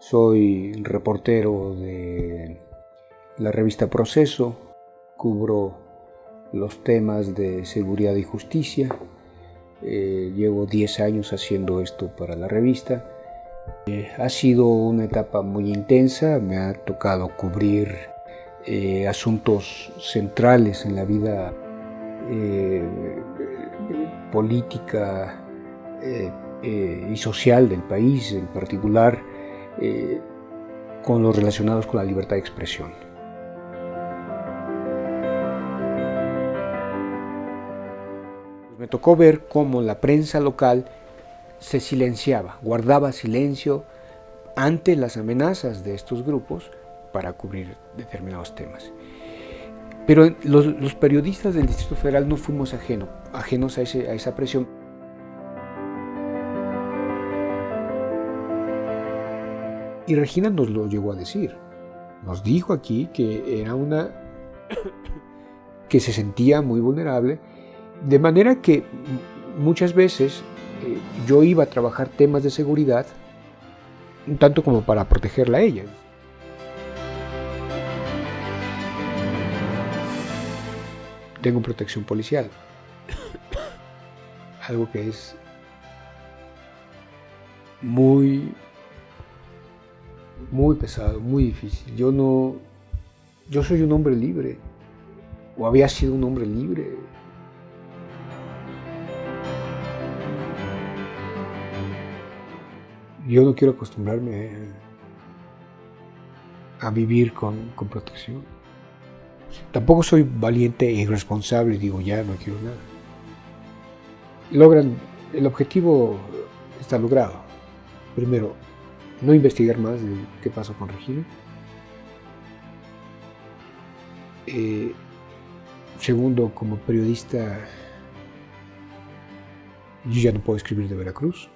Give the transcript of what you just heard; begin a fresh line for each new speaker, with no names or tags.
Soy reportero de la revista Proceso, cubro los temas de seguridad y justicia. Eh, llevo 10 años haciendo esto para la revista. Eh, ha sido una etapa muy intensa, me ha tocado cubrir eh, asuntos centrales en la vida política y social del país, en particular con los relacionados con la libertad de expresión. Me tocó ver cómo la prensa local se silenciaba, guardaba silencio ante las amenazas de estos grupos para cubrir determinados temas. Pero los, periodistas del Distrito Federal no fuimos ajenos a, a esa presión. Y Regina nos lo llegó a decir. Nos dijo aquí que era una que se sentía muy vulnerable de manera que muchas veces eh, yo iba a trabajar temas de seguridad, tanto como para protegerla a ella. Tengo protección policial, algo que es muy, muy pesado, muy difícil. Yo no, yo soy un hombre libre, o había sido un hombre libre, yo no quiero acostumbrarme a, vivir con, protección. Tampoco soy valiente e irresponsable digo, ya no quiero nada. Logran, el objetivo está logrado. Primero, no investigar más de qué pasó con Regina. Eh, segundo, como periodista, yo ya no puedo escribir de Veracruz.